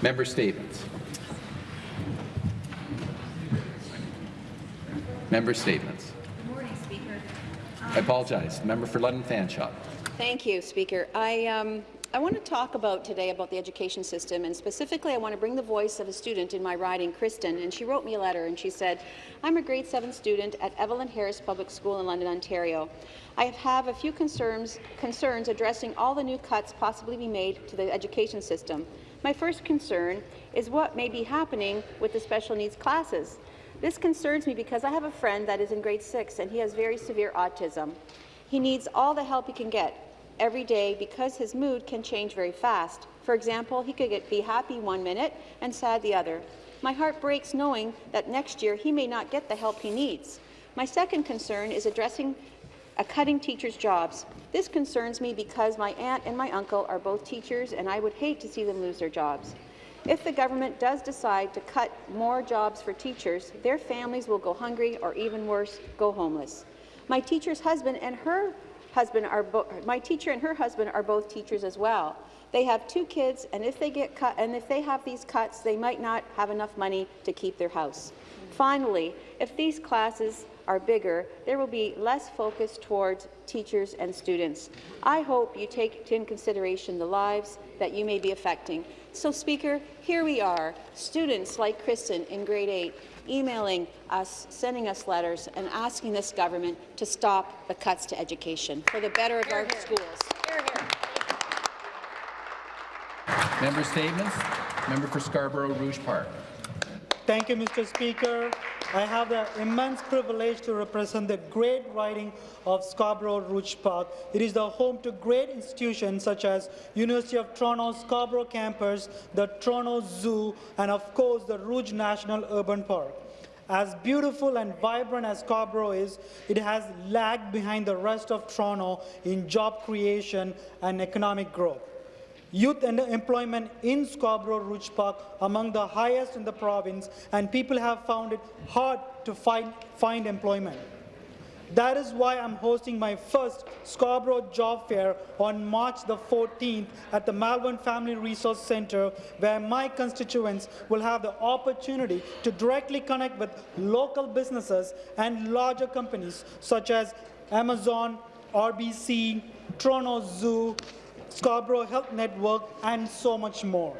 Member statements. Member statements. Good morning, Speaker. I apologize. Member for London Fanshawe. Thank you, Speaker. I, um, I want to talk about today about the education system, and specifically I want to bring the voice of a student in my riding, Kristen, and she wrote me a letter, and she said, I'm a grade 7 student at Evelyn Harris Public School in London, Ontario. I have a few concerns, concerns addressing all the new cuts possibly be made to the education system. My first concern is what may be happening with the special needs classes. This concerns me because I have a friend that is in grade 6 and he has very severe autism. He needs all the help he can get every day because his mood can change very fast. For example, he could get, be happy one minute and sad the other. My heart breaks knowing that next year he may not get the help he needs. My second concern is addressing uh, cutting teachers' jobs. This concerns me because my aunt and my uncle are both teachers and I would hate to see them lose their jobs. If the government does decide to cut more jobs for teachers, their families will go hungry or even worse, go homeless. My teacher's husband and her husband are my teacher and her husband are both teachers as well. They have two kids, and if they get cut, and if they have these cuts, they might not have enough money to keep their house. Finally, if these classes are bigger, there will be less focus towards teachers and students. I hope you take into consideration the lives that you may be affecting. So, Speaker, here we are, students like Kristen in grade 8, emailing us, sending us letters, and asking this government to stop the cuts to education for the better of our schools. Member statements. Member for Scarborough Rouge Park. Thank you, Mr. Speaker. I have the immense privilege to represent the great riding of Scarborough Rouge Park. It is the home to great institutions such as University of Toronto Scarborough campus, the Toronto Zoo, and of course the Rouge National Urban Park. As beautiful and vibrant as Scarborough is, it has lagged behind the rest of Toronto in job creation and economic growth. Youth and employment in Scarborough Rouge Park among the highest in the province, and people have found it hard to find, find employment. That is why I'm hosting my first Scarborough Job Fair on March the 14th at the Malvern Family Resource Centre, where my constituents will have the opportunity to directly connect with local businesses and larger companies such as Amazon, RBC, Toronto Zoo, Scarborough Health Network, and so much more.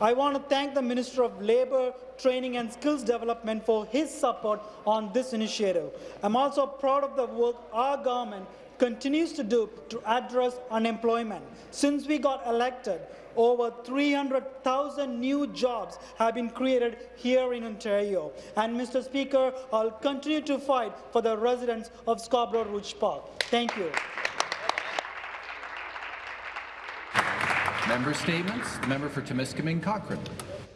I want to thank the Minister of Labour, Training and Skills Development for his support on this initiative. I'm also proud of the work our government continues to do to address unemployment. Since we got elected, over 300,000 new jobs have been created here in Ontario. And, Mr. Speaker, I'll continue to fight for the residents of Scarborough Rouge Park. Thank you. Member statements. Member for Timiskaming Cochrane.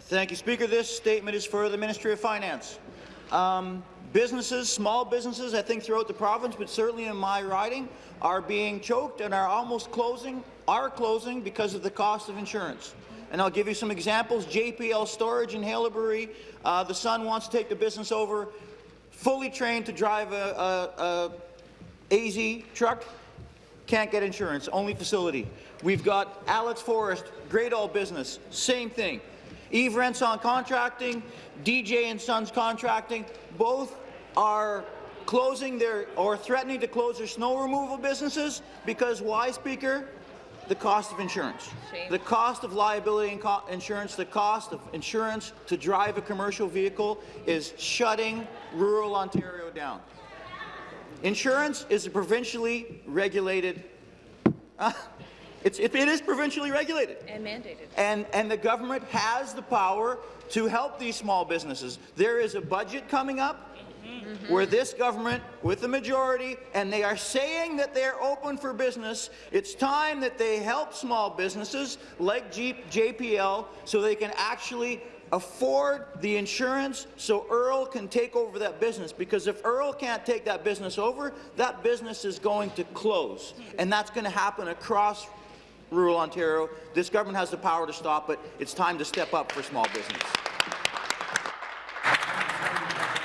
Thank you, Speaker. This statement is for the Ministry of Finance. Um, businesses, small businesses, I think throughout the province, but certainly in my riding, are being choked and are almost closing, are closing because of the cost of insurance. And I'll give you some examples. JPL Storage in Haileybury, uh, the son wants to take the business over, fully trained to drive a, a, a AZ truck, can't get insurance, only facility. We've got Alex Forrest, great All business, same thing. Eve Renson Contracting, DJ and Sons Contracting, both are closing their or threatening to close their snow removal businesses because why, Speaker? The cost of insurance. Shame. The cost of liability insurance, the cost of insurance to drive a commercial vehicle is shutting rural Ontario down. Insurance is a provincially regulated uh, it's, it, it is provincially regulated. And mandated. And, and the government has the power to help these small businesses. There is a budget coming up. Mm-hmm. where this government, with the majority, and they are saying that they're open for business, it's time that they help small businesses like Jeep, JPL so they can actually afford the insurance so Earl can take over that business. Because if Earl can't take that business over, that business is going to close. And that's going to happen across rural Ontario. This government has the power to stop it. It's time to step up for small business.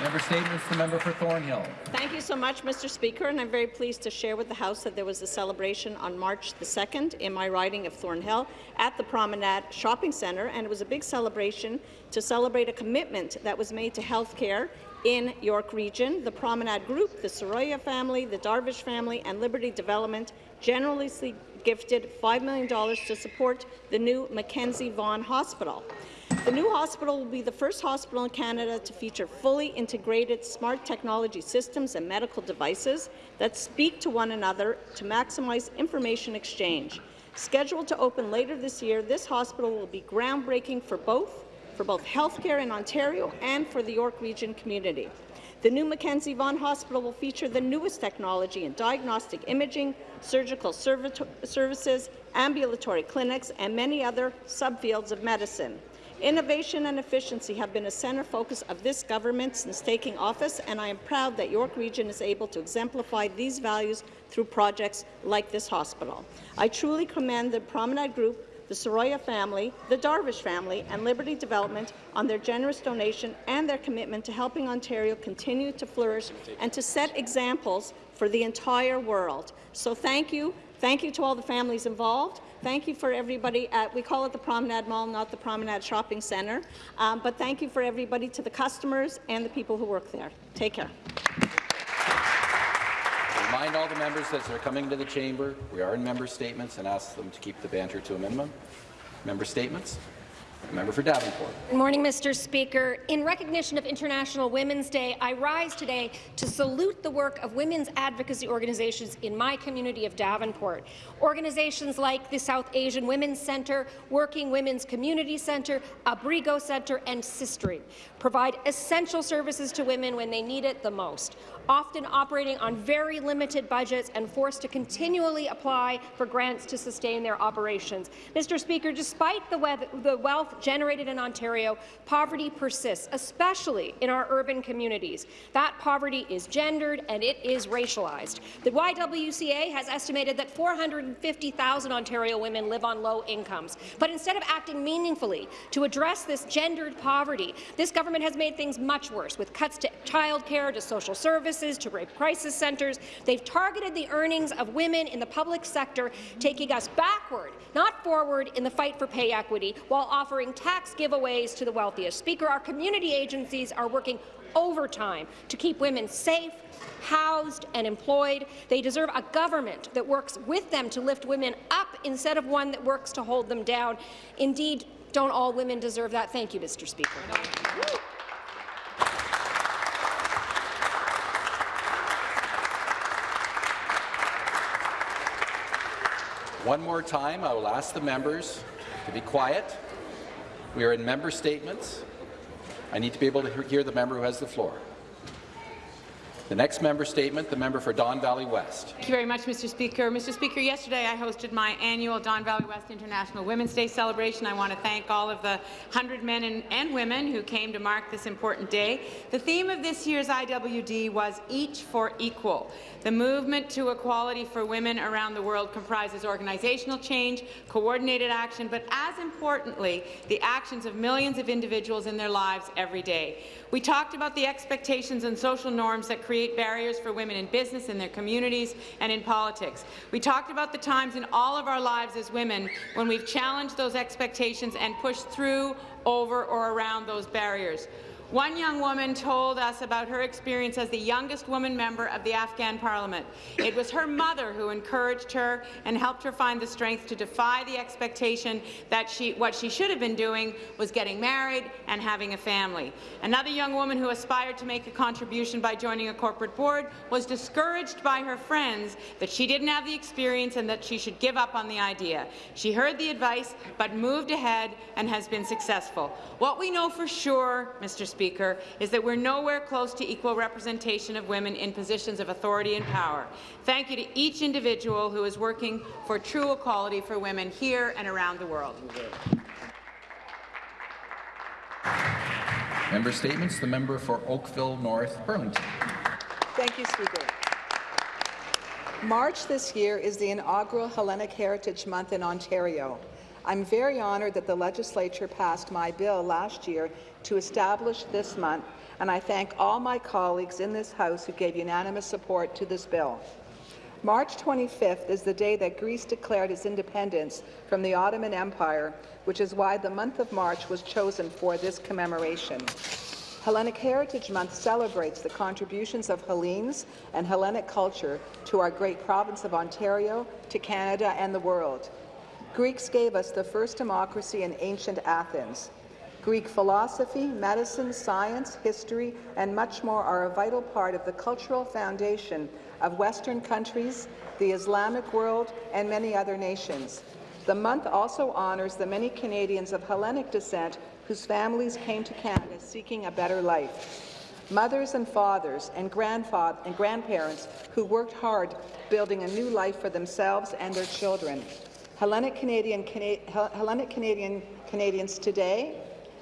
Member Statements, the member for Thornhill. Thank you so much, Mr. Speaker, and I'm very pleased to share with the House that there was a celebration on March the 2nd in my riding of Thornhill at the Promenade Shopping Centre, and it was a big celebration to celebrate a commitment that was made to health care in York Region. The Promenade Group, the Soroya family, the Darvish family, and Liberty Development generously gifted $5 million to support the new Mackenzie Vaughan Hospital. The new hospital will be the first hospital in Canada to feature fully integrated smart technology systems and medical devices that speak to one another to maximize information exchange. Scheduled to open later this year, this hospital will be groundbreaking for both, for both healthcare in Ontario and for the York Region community. The new Mackenzie Vaughan Hospital will feature the newest technology in diagnostic imaging, surgical services, ambulatory clinics, and many other subfields of medicine. Innovation and efficiency have been a centre focus of this government since taking office, and I am proud that York Region is able to exemplify these values through projects like this hospital. I truly commend the Promenade Group, the Soroya family, the Darvish family, and Liberty Development on their generous donation and their commitment to helping Ontario continue to flourish and to set examples for the entire world. So thank you. Thank you to all the families involved. Thank you for everybody at, we call it the Promenade Mall, not the Promenade Shopping Centre, um, but thank you for everybody to the customers and the people who work there. Take care. Remind all the members as they're coming to the chamber, we are in member statements and ask them to keep the banter to a minimum. Member statements. Member for Davenport. Good morning, Mr. Speaker. In recognition of International Women's Day, I rise today to salute the work of women's advocacy organizations in my community of Davenport. Organizations like the South Asian Women's Centre, Working Women's Community Centre, Abrigo Centre, and Sistering provide essential services to women when they need it the most, often operating on very limited budgets and forced to continually apply for grants to sustain their operations. Mr. Speaker, despite the, wealth, the wealth generated in Ontario, poverty persists, especially in our urban communities. That poverty is gendered and it is racialized. The YWCA has estimated that 450,000 Ontario women live on low incomes. But instead of acting meaningfully to address this gendered poverty, this government has made things much worse, with cuts to childcare, to social services, to rape crisis centres. They've targeted the earnings of women in the public sector, taking us backward, not forward, in the fight for pay equity, while offering tax giveaways to the wealthiest. Speaker, our community agencies are working overtime to keep women safe, housed and employed. They deserve a government that works with them to lift women up instead of one that works to hold them down. Indeed, don't all women deserve that? Thank you, Mr. Speaker. One more time, I will ask the members to be quiet. We are in member statements. I need to be able to hear the member who has the floor. The next member statement, the member for Don Valley West. Thank you very much, Mr. Speaker. Mr. Speaker, yesterday I hosted my annual Don Valley West International Women's Day celebration. I want to thank all of the 100 men and, and women who came to mark this important day. The theme of this year's IWD was Each for Equal. The movement to equality for women around the world comprises organizational change, coordinated action, but as importantly, the actions of millions of individuals in their lives every day. We talked about the expectations and social norms that create barriers for women in business, in their communities, and in politics. We talked about the times in all of our lives as women when we've challenged those expectations and pushed through, over, or around those barriers. One young woman told us about her experience as the youngest woman member of the Afghan parliament. It was her mother who encouraged her and helped her find the strength to defy the expectation that she, what she should have been doing was getting married and having a family. Another young woman who aspired to make a contribution by joining a corporate board was discouraged by her friends that she didn't have the experience and that she should give up on the idea. She heard the advice but moved ahead and has been successful. What we know for sure, Mr. Speaker, is that we're nowhere close to equal representation of women in positions of authority and power. Thank you to each individual who is working for true equality for women here and around the world. Member statements, the member for Oakville North Burlington. Thank you, Speaker. March this year is the inaugural Hellenic Heritage Month in Ontario. I'm very honoured that the legislature passed my bill last year to establish this month, and I thank all my colleagues in this House who gave unanimous support to this bill. March 25th is the day that Greece declared its independence from the Ottoman Empire, which is why the month of March was chosen for this commemoration. Hellenic Heritage Month celebrates the contributions of Hellenes and Hellenic culture to our great province of Ontario, to Canada and the world. Greeks gave us the first democracy in ancient Athens. Greek philosophy, medicine, science, history, and much more are a vital part of the cultural foundation of Western countries, the Islamic world, and many other nations. The month also honours the many Canadians of Hellenic descent whose families came to Canada seeking a better life. Mothers and fathers and, and grandparents who worked hard building a new life for themselves and their children. Hellenic Canadian, Cana Hellenic Canadian Canadians today,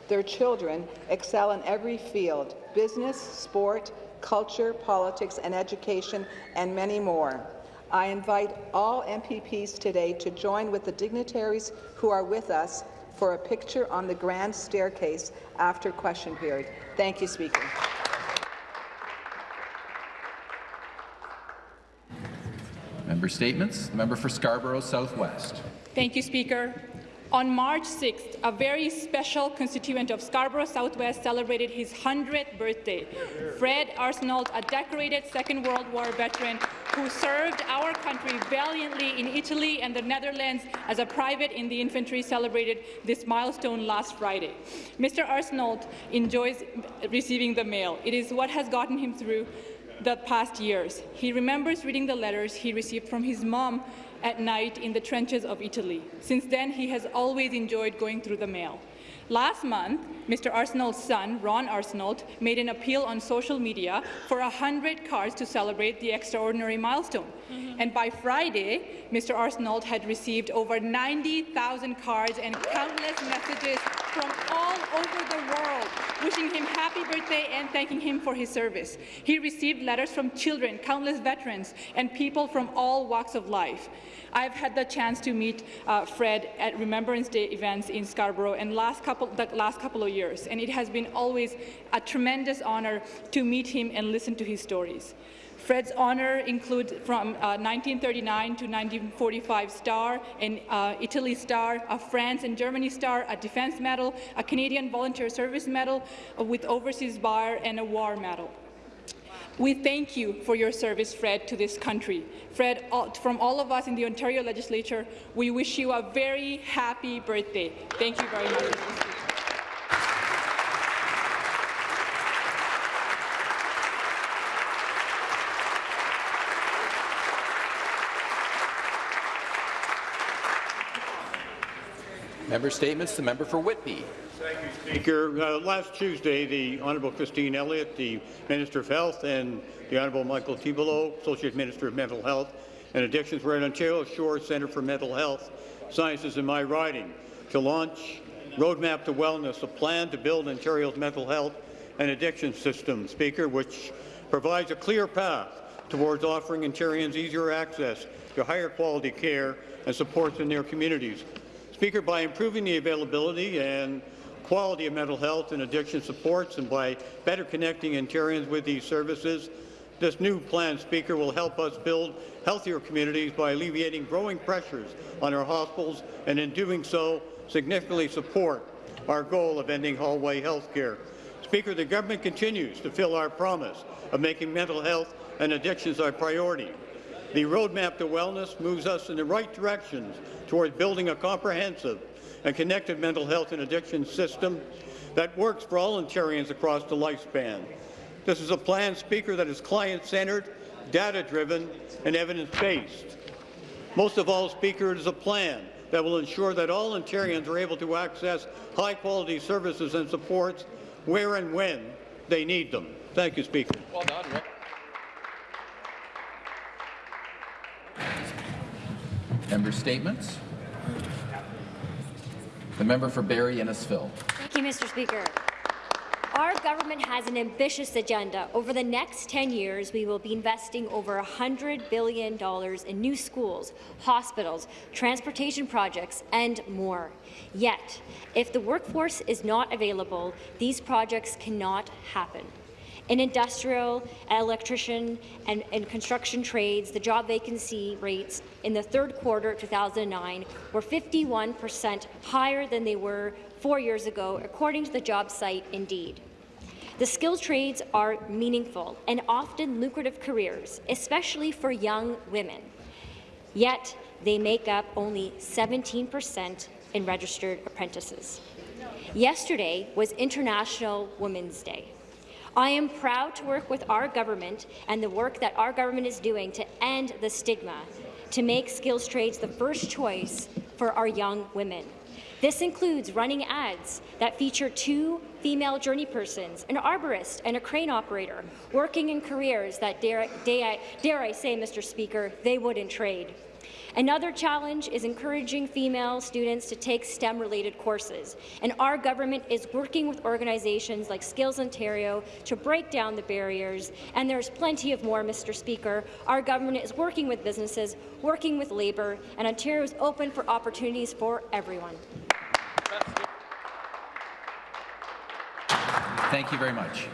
their children excel in every field, business, sport, culture, politics and education, and many more. I invite all MPPs today to join with the dignitaries who are with us for a picture on the grand staircase after question period. Thank you, Speaker. Member statements. The member for Scarborough Southwest. Thank you, Speaker. On March 6th, a very special constituent of Scarborough Southwest celebrated his 100th birthday. Fred Arsenault, a decorated Second World War veteran who served our country valiantly in Italy and the Netherlands as a private in the infantry, celebrated this milestone last Friday. Mr. Arsenault enjoys receiving the mail. It is what has gotten him through the past years. He remembers reading the letters he received from his mom at night in the trenches of Italy. Since then, he has always enjoyed going through the mail. Last month, Mr. Arsenault's son, Ron Arsenault, made an appeal on social media for 100 cards to celebrate the extraordinary milestone. Mm -hmm. And by Friday, Mr. Arsenault had received over 90,000 cards and countless messages from all over the world wishing him happy birthday and thanking him for his service. He received letters from children, countless veterans, and people from all walks of life. I've had the chance to meet uh, Fred at Remembrance Day events in Scarborough and last couple, the last couple of years, and it has been always a tremendous honor to meet him and listen to his stories. Fred's honor includes from uh, 1939 to 1945 Star, an uh, Italy Star, a France and Germany Star, a Defense Medal, a Canadian Volunteer Service Medal uh, with Overseas Bar, and a War Medal. We thank you for your service, Fred, to this country. Fred, all, from all of us in the Ontario Legislature, we wish you a very happy birthday. Thank you very much. Member statements. The member for Whitby. Thank you, Speaker. Uh, last Tuesday, the Honourable Christine Elliott, the Minister of Health, and the Honourable Michael Tibollo, Associate Minister of Mental Health and Addictions, were at Ontario Shores Centre for Mental Health Sciences in my riding to launch Roadmap to Wellness, a plan to build Ontario's mental health and addiction system, Speaker, which provides a clear path towards offering Ontarians easier access to higher quality care and supports in their communities. Speaker, by improving the availability and quality of mental health and addiction supports and by better connecting Ontarians with these services, this new plan, Speaker, will help us build healthier communities by alleviating growing pressures on our hospitals and in doing so significantly support our goal of ending hallway health care. Speaker, the government continues to fill our promise of making mental health and addictions our priority. The roadmap to wellness moves us in the right directions towards building a comprehensive and connected mental health and addiction system that works for all Ontarians across the lifespan. This is a plan, Speaker, that is client-centred, data-driven, and evidence-based. Most of all, Speaker, it is a plan that will ensure that all Ontarians are able to access high-quality services and supports where and when they need them. Thank you, Speaker. Well done, Member statements. The member for Barrie Innisfil. Thank you, Mr. Speaker. Our government has an ambitious agenda. Over the next 10 years, we will be investing over $100 billion in new schools, hospitals, transportation projects, and more. Yet, if the workforce is not available, these projects cannot happen. In industrial, electrician, and, and, construction trades, the job vacancy rates in the third quarter of 2009 were 51 percent higher than they were four years ago, according to the job site Indeed. The skilled trades are meaningful and often lucrative careers, especially for young women. Yet, they make up only 17 percent in registered apprentices. Yesterday was International Women's Day. I am proud to work with our government and the work that our government is doing to end the stigma, to make skills trades the first choice for our young women. This includes running ads that feature two female journey persons, an arborist and a crane operator, working in careers that, dare, dare, dare I say, Mr. Speaker, they wouldn't trade. Another challenge is encouraging female students to take STEM-related courses, and our government is working with organizations like Skills Ontario to break down the barriers, and there's plenty of more, Mr. Speaker. Our government is working with businesses, working with labour, and Ontario is open for opportunities for everyone. Thank you very much.